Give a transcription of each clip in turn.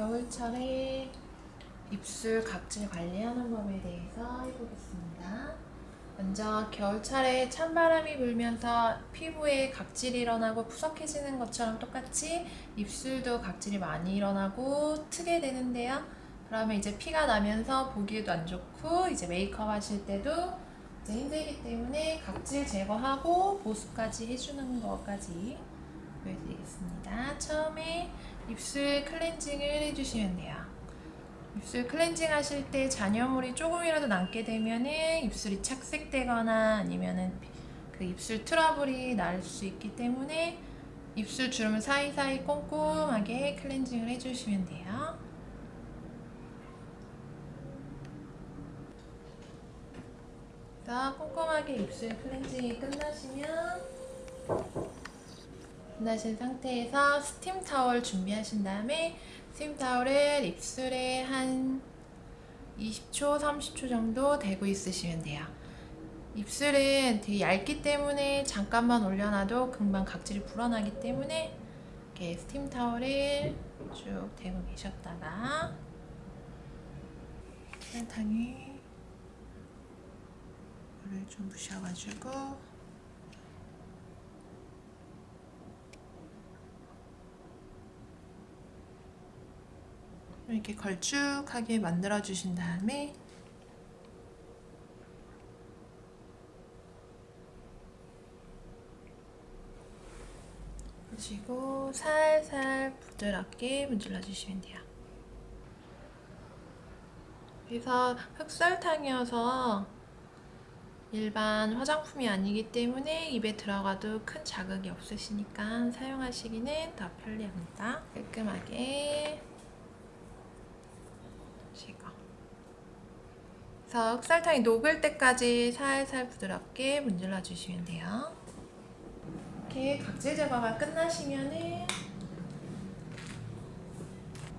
겨울철에 입술 각질 관리하는 법에 대해서 해보겠습니다. 먼저 겨울철에 찬바람이 불면서 피부에 각질이 일어나고 푸석해지는 것처럼 똑같이 입술도 각질이 많이 일어나고 트게 되는데요. 그러면 이제 피가 나면서 보기에도 안 좋고 이제 메이크업 하실 때도 이제 힘들기 때문에 각질 제거하고 보습까지 해주는 것까지 보여드리겠습니다. 처음에 입술 클렌징을 해주시면 돼요. 입술 클렌징 하실 때 잔여물이 조금이라도 남게 되면 은 입술이 착색되거나 아니면 은 그 입술 트러블이 날 수 있기 때문에 입술 주름 사이사이 꼼꼼하게 클렌징을 해주시면 돼요. 자, 꼼꼼하게 입술 클렌징이 끝나시면 끝나신 상태에서 스팀 타월 준비하신 다음에 스팀 타월을 입술에 한 20초, 30초 정도 대고 있으시면 돼요. 입술은 되게 얇기 때문에 잠깐만 올려놔도 금방 각질이 불어나기 때문에 이렇게 스팀 타월을 쭉 대고 계셨다가 설탕에 물을 좀 부셔가지고 이렇게 걸쭉하게 만들어 주신 다음에 그리고 살살 부드럽게 문질러 주시면 돼요. 그래서 흑설탕이어서 일반 화장품이 아니기 때문에 입에 들어가도 큰 자극이 없으시니까 사용하시기는 더 편리합니다. 깔끔하게 제거. 그래서 흑설탕이 녹을 때까지 살살 부드럽게 문질러 주시면 돼요. 이렇게 각질 제거가 끝나시면은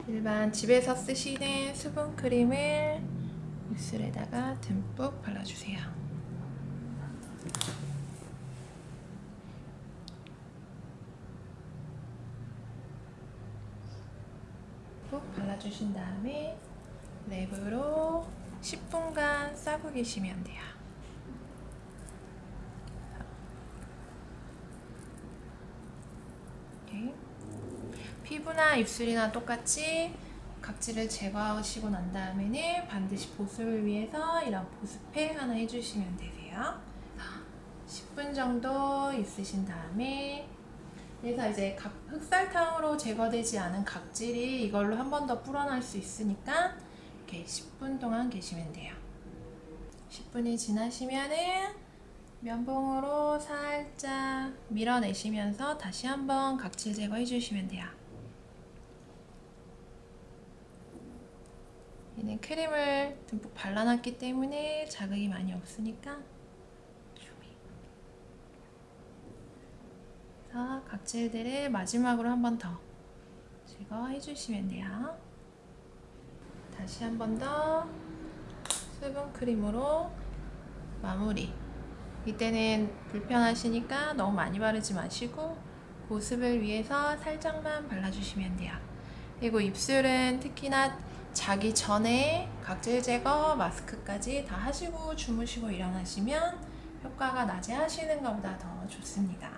일반 집에서 쓰시는 수분 크림을 입술에다가 듬뿍 발라주세요. 듬뿍 발라주신 다음에 랩으로 10분간 싸고 계시면 돼요. 이렇게. 피부나 입술이나 똑같이 각질을 제거하시고 난 다음에는 반드시 보습을 위해서 이런 보습팩 하나 해주시면 되세요. 10분 정도 있으신 다음에 그래서 이제 각, 흑설탕으로 제거되지 않은 각질이 이걸로 한 번 더 불어날 수 있으니까 이렇게 10분 동안 계시면 돼요. 10분이 지나시면은 면봉으로 살짝 밀어내시면서 다시 한번 각질 제거해 주시면 돼요. 얘는 크림을 듬뿍 발라놨기 때문에 자극이 많이 없으니까 각질들을 마지막으로 한 번 더 제거해 주시면 돼요. 다시 한 번 더 수분 크림으로 마무리. 이때는 불편하시니까 너무 많이 바르지 마시고 보습을 위해서 살짝만 발라주시면 돼요. 그리고 입술은 특히나 자기 전에 각질 제거, 마스크까지 다 하시고 주무시고 일어나시면 효과가 낮에 하시는 것보다 더 좋습니다.